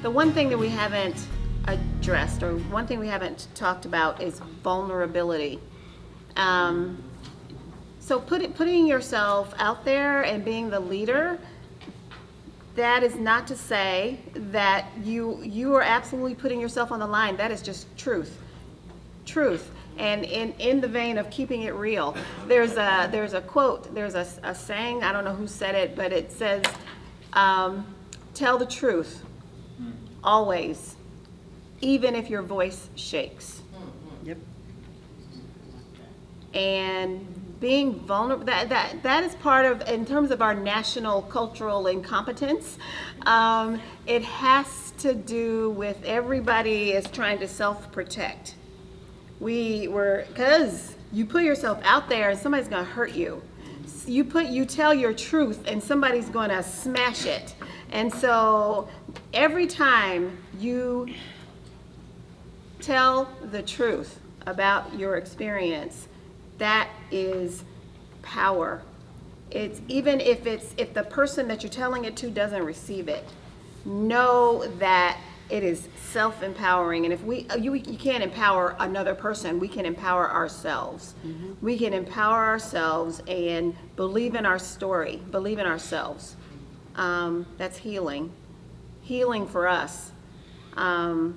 The one thing that we haven't addressed, or one thing we haven't talked about is vulnerability. Um, so put, putting yourself out there and being the leader, that is not to say that you, you are absolutely putting yourself on the line. That is just truth. Truth. And in, in the vein of keeping it real, there's a, there's a quote, there's a, a saying, I don't know who said it, but it says, um, tell the truth, always, even if your voice shakes. Yep. and being vulnerable that, that that is part of in terms of our national cultural incompetence um, it has to do with everybody is trying to self-protect we were because you put yourself out there and somebody's going to hurt you you put you tell your truth and somebody's going to smash it and so every time you tell the truth about your experience that is power. It's even if it's if the person that you're telling it to doesn't receive it know that it is self-empowering. And if we you, you can't empower another person. We can empower ourselves. We can empower ourselves and believe in our story believe in ourselves. Um, that's healing healing for us um,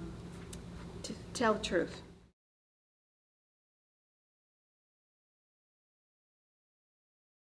to tell the truth